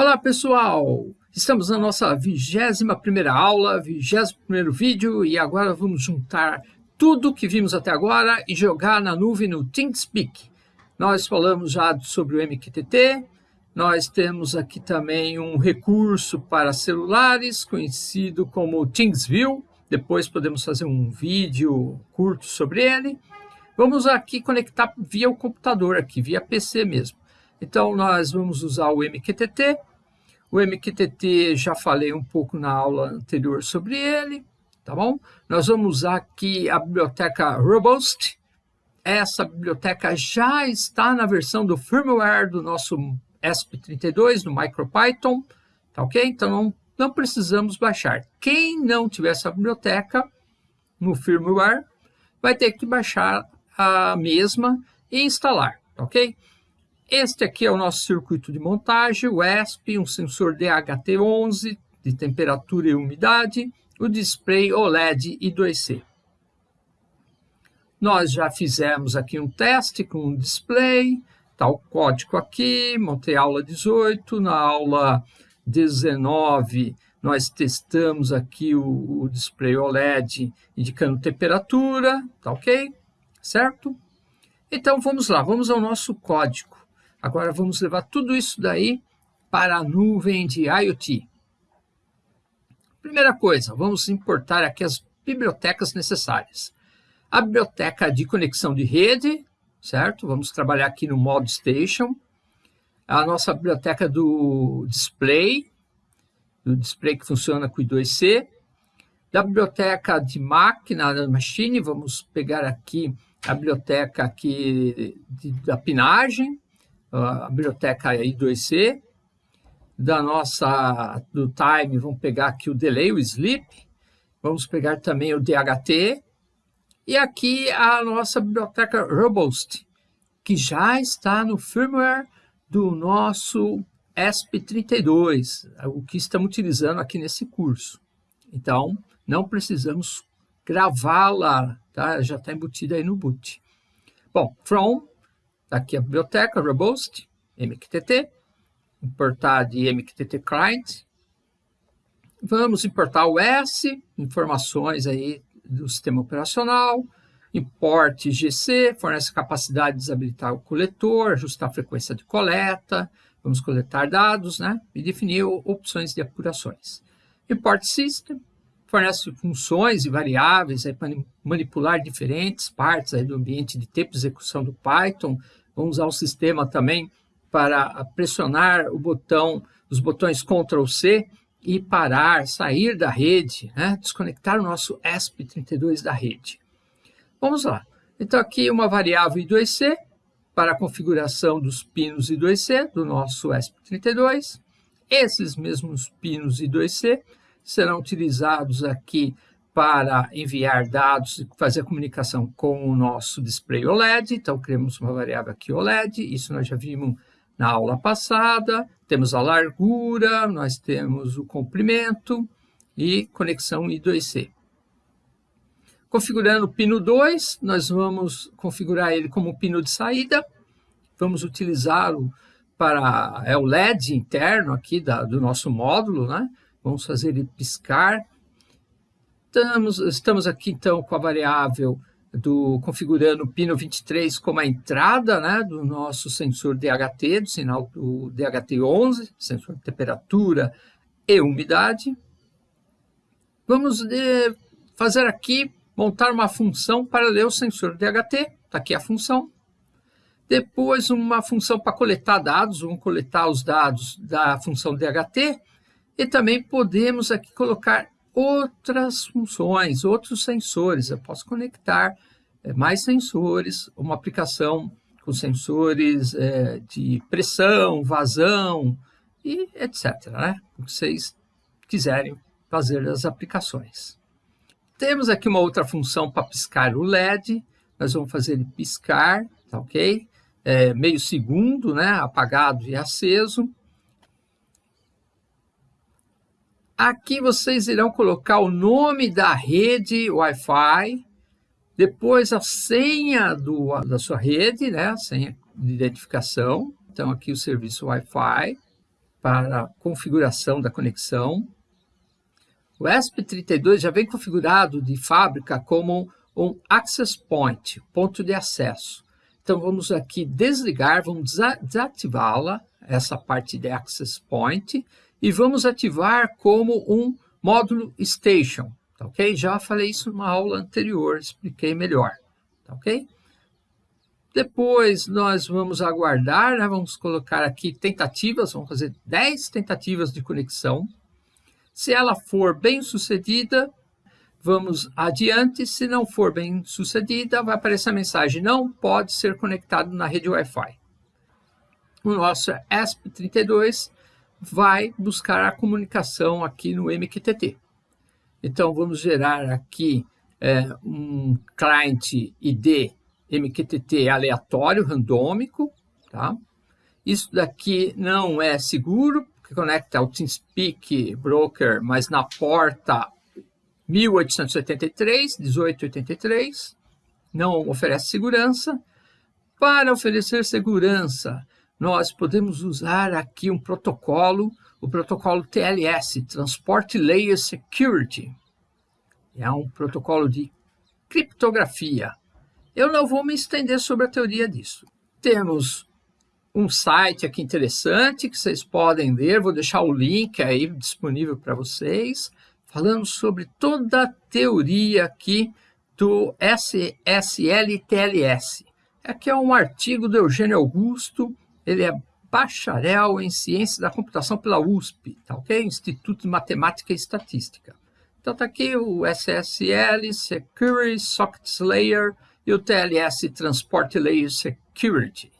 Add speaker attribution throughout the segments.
Speaker 1: Olá pessoal, estamos na nossa 21ª aula, 21º vídeo e agora vamos juntar tudo que vimos até agora e jogar na nuvem no ThinkSpeak. Nós falamos já sobre o MQTT, nós temos aqui também um recurso para celulares conhecido como ThingsView, depois podemos fazer um vídeo curto sobre ele. Vamos aqui conectar via o computador aqui, via PC mesmo. Então, nós vamos usar o MQTT. O MQTT, já falei um pouco na aula anterior sobre ele, tá bom? Nós vamos usar aqui a biblioteca Robust. Essa biblioteca já está na versão do firmware do nosso ESP32, no MicroPython, tá ok? Então, não, não precisamos baixar. Quem não tiver essa biblioteca no firmware, vai ter que baixar a mesma e instalar, tá ok? Este aqui é o nosso circuito de montagem, o ESP, um sensor DHT11 de temperatura e umidade, o display OLED I2C. Nós já fizemos aqui um teste com o display, está o código aqui, montei a aula 18, na aula 19 nós testamos aqui o, o display OLED indicando temperatura, tá ok? Certo? Então vamos lá, vamos ao nosso código. Agora vamos levar tudo isso daí para a nuvem de IoT. Primeira coisa, vamos importar aqui as bibliotecas necessárias. A biblioteca de conexão de rede, certo? Vamos trabalhar aqui no modo station. A nossa biblioteca do display, do display que funciona com o I2C. Da biblioteca de máquina, da machine, vamos pegar aqui a biblioteca aqui de, da pinagem, a biblioteca I2C, da nossa, do time, vamos pegar aqui o delay, o sleep, vamos pegar também o DHT, e aqui a nossa biblioteca Robust, que já está no firmware do nosso ESP32, o que estamos utilizando aqui nesse curso. Então, não precisamos gravá-la, tá? já está embutida aí no boot. Bom, from aqui a biblioteca Robust, MQTT, importar de MQTT Client. Vamos importar o S, informações aí do sistema operacional, import GC, fornece capacidade de desabilitar o coletor, ajustar a frequência de coleta, vamos coletar dados, né? E definir opções de apurações. Import System, fornece funções e variáveis para manipular diferentes partes do ambiente de tempo de execução do Python. Vamos usar o sistema também para pressionar o botão, os botões Ctrl C e parar, sair da rede, né? desconectar o nosso ESP32 da rede. Vamos lá. Então aqui uma variável I2C para a configuração dos pinos I2C do nosso ESP32. Esses mesmos pinos I2C serão utilizados aqui para enviar dados e fazer comunicação com o nosso display OLED. Então, criamos uma variável aqui OLED, isso nós já vimos na aula passada. Temos a largura, nós temos o comprimento e conexão I2C. Configurando o pino 2, nós vamos configurar ele como pino de saída. Vamos utilizá-lo para é o LED interno aqui da, do nosso módulo, né? Vamos fazer ele piscar. Estamos, estamos aqui, então, com a variável do configurando o pino 23 como a entrada né, do nosso sensor DHT, do sinal do DHT11, sensor de temperatura e umidade. Vamos de, fazer aqui, montar uma função para ler o sensor DHT, está aqui a função. Depois uma função para coletar dados, vamos coletar os dados da função DHT e também podemos aqui colocar outras funções, outros sensores. Eu posso conectar é, mais sensores, uma aplicação com sensores é, de pressão, vazão e etc. Né? O que vocês quiserem fazer as aplicações. Temos aqui uma outra função para piscar o LED. Nós vamos fazer ele piscar, tá ok? É, meio segundo, né? apagado e aceso. Aqui vocês irão colocar o nome da rede Wi-Fi, depois a senha do, da sua rede, né? a senha de identificação. Então, aqui o serviço Wi-Fi, para configuração da conexão. O ESP32 já vem configurado de fábrica como um Access Point, ponto de acesso. Então, vamos aqui desligar, vamos desativá-la, essa parte de Access Point, e vamos ativar como um módulo Station, tá ok? Já falei isso numa aula anterior, expliquei melhor, tá ok? Depois nós vamos aguardar, né? vamos colocar aqui tentativas, vamos fazer 10 tentativas de conexão. Se ela for bem sucedida, vamos adiante. Se não for bem sucedida, vai aparecer a mensagem não pode ser conectado na rede Wi-Fi. O nosso ESP32 vai buscar a comunicação aqui no MQTT. Então, vamos gerar aqui é, um client ID MQTT aleatório, randômico, tá? Isso daqui não é seguro, porque conecta ao TeamSpeak Broker, mas na porta 1883, 1883, não oferece segurança. Para oferecer segurança, nós podemos usar aqui um protocolo, o protocolo TLS, Transport Layer Security. É um protocolo de criptografia. Eu não vou me estender sobre a teoria disso. Temos um site aqui interessante que vocês podem ler, vou deixar o link aí disponível para vocês, falando sobre toda a teoria aqui do SSL-TLS. Aqui é um artigo do Eugênio Augusto, ele é bacharel em Ciência da Computação pela USP, tá ok? Instituto de Matemática e Estatística. Então está aqui o SSL, Security Sockets Layer, e o TLS Transport Layer Security.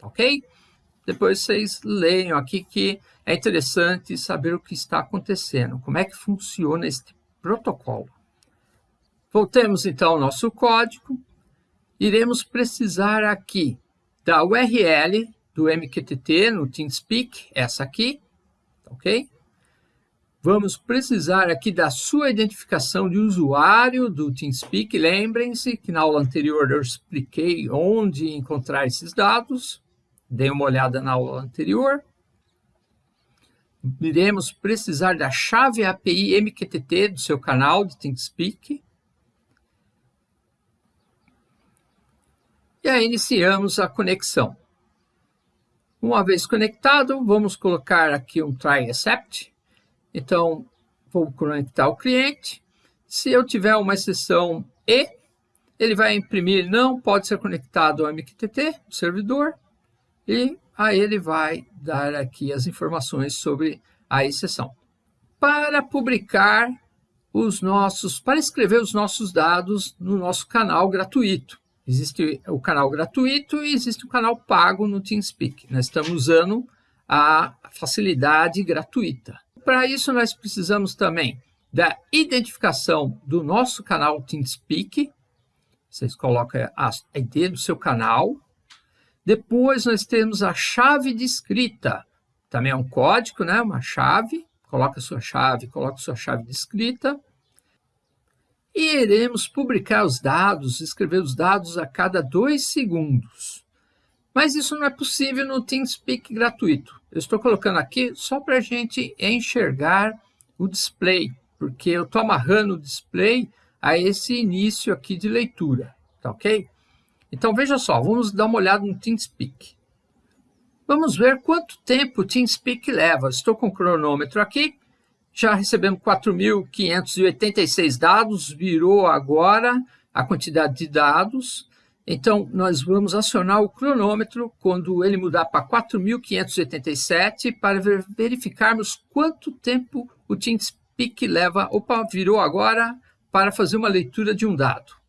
Speaker 1: Ok? Depois vocês leiam aqui que é interessante saber o que está acontecendo, como é que funciona este protocolo. Voltemos então ao nosso código. Iremos precisar aqui da URL do MQTT no TeamSpeak, essa aqui, ok? Vamos precisar aqui da sua identificação de usuário do TeamSpeak. Lembrem-se que na aula anterior eu expliquei onde encontrar esses dados. Dê uma olhada na aula anterior. Iremos precisar da chave API MQTT do seu canal de TeamSpeak. E aí iniciamos a conexão. Uma vez conectado, vamos colocar aqui um try accept então, vou conectar o cliente. Se eu tiver uma exceção E, ele vai imprimir não pode ser conectado ao MQTT, servidor, e aí ele vai dar aqui as informações sobre a exceção. Para publicar os nossos, para escrever os nossos dados no nosso canal gratuito. Existe o canal gratuito e existe o canal pago no TeamSpeak. Nós estamos usando a facilidade gratuita. Para isso, nós precisamos também da identificação do nosso canal TeamSpeak. Vocês colocam a ID do seu canal. Depois, nós temos a chave de escrita. Também é um código, né? uma chave. Coloca a sua chave, coloca a sua chave de escrita. E iremos publicar os dados, escrever os dados a cada dois segundos. Mas isso não é possível no TeamSpeak gratuito. Eu estou colocando aqui só para a gente enxergar o display, porque eu estou amarrando o display a esse início aqui de leitura, tá ok? Então, veja só, vamos dar uma olhada no TeamSpeak. Vamos ver quanto tempo o TeamSpeak leva. Estou com o cronômetro aqui, já recebemos 4.586 dados, virou agora a quantidade de dados. Então, nós vamos acionar o cronômetro quando ele mudar para 4.587 para verificarmos quanto tempo o TeamSpeak leva, opa, virou agora, para fazer uma leitura de um dado.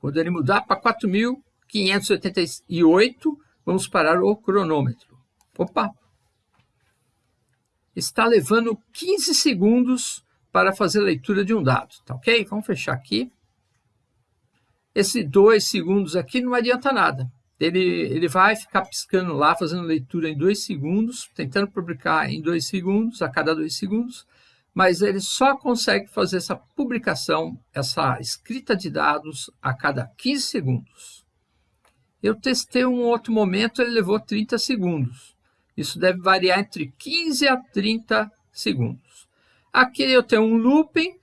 Speaker 1: Quando ele mudar para 4.588, vamos parar o cronômetro. Opa! Está levando 15 segundos para fazer a leitura de um dado, tá ok? Vamos fechar aqui. Esse dois segundos aqui não adianta nada. Ele, ele vai ficar piscando lá, fazendo leitura em dois segundos, tentando publicar em dois segundos, a cada dois segundos, mas ele só consegue fazer essa publicação, essa escrita de dados a cada 15 segundos. Eu testei um outro momento, ele levou 30 segundos. Isso deve variar entre 15 a 30 segundos. Aqui eu tenho um looping,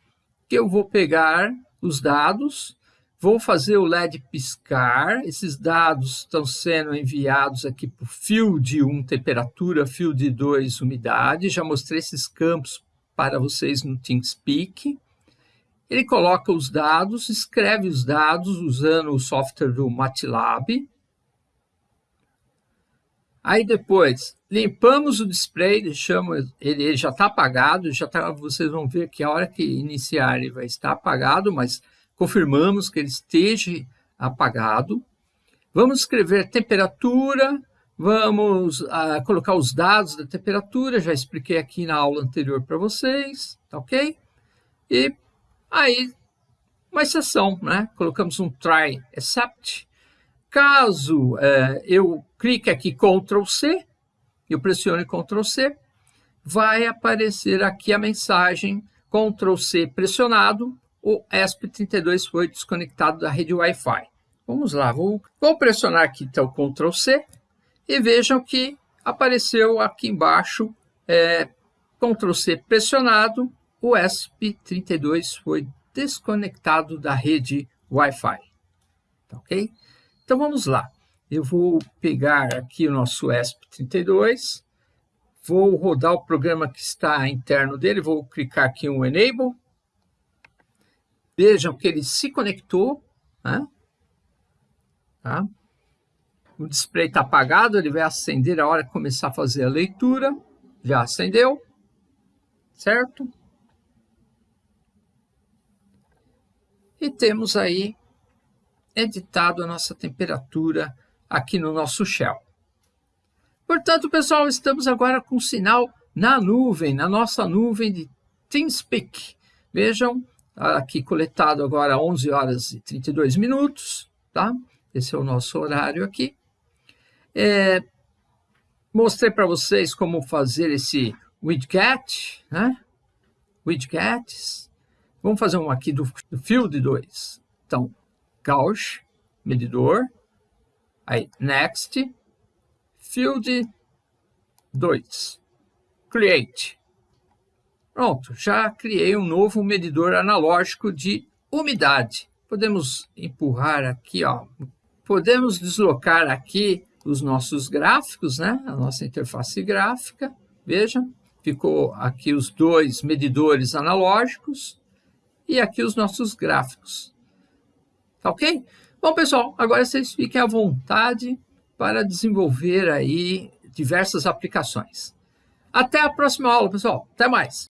Speaker 1: que eu vou pegar os dados, vou fazer o LED piscar, esses dados estão sendo enviados aqui para o field 1 temperatura, field 2 umidade, já mostrei esses campos para vocês no TeamSpeak. Ele coloca os dados, escreve os dados usando o software do MATLAB. Aí depois, limpamos o display, deixamos ele, ele já está apagado, já tá, vocês vão ver que a hora que iniciar ele vai estar apagado, mas confirmamos que ele esteja apagado. Vamos escrever temperatura, vamos uh, colocar os dados da temperatura, já expliquei aqui na aula anterior para vocês, tá ok? E Aí, uma exceção, né? colocamos um try except. Caso é, eu clique aqui Ctrl C, eu pressione Ctrl C, vai aparecer aqui a mensagem Ctrl C pressionado, o ESP32 foi desconectado da rede Wi-Fi. Vamos lá, vou, vou pressionar aqui então Ctrl C e vejam que apareceu aqui embaixo é, Ctrl C pressionado, o ESP32 foi desconectado da rede Wi-Fi. Tá ok? Então vamos lá. Eu vou pegar aqui o nosso ESP32, vou rodar o programa que está interno dele, vou clicar aqui em Enable. Vejam que ele se conectou. Né? Tá? O display está apagado, ele vai acender a hora que começar a fazer a leitura. Já acendeu, certo? E temos aí editado a nossa temperatura aqui no nosso shell. Portanto, pessoal, estamos agora com sinal na nuvem, na nossa nuvem de TeamSpeak. Vejam, aqui coletado agora 11 horas e 32 minutos, tá? Esse é o nosso horário aqui. É, mostrei para vocês como fazer esse widget, né? Widgets. Vamos fazer um aqui do, do field 2. Então, Gauss, medidor. Aí, next, field 2. Create. Pronto, já criei um novo medidor analógico de umidade. Podemos empurrar aqui, ó. Podemos deslocar aqui os nossos gráficos, né? A nossa interface gráfica. Veja, ficou aqui os dois medidores analógicos e aqui os nossos gráficos. Tá ok? Bom, pessoal, agora vocês fiquem à vontade para desenvolver aí diversas aplicações. Até a próxima aula, pessoal. Até mais.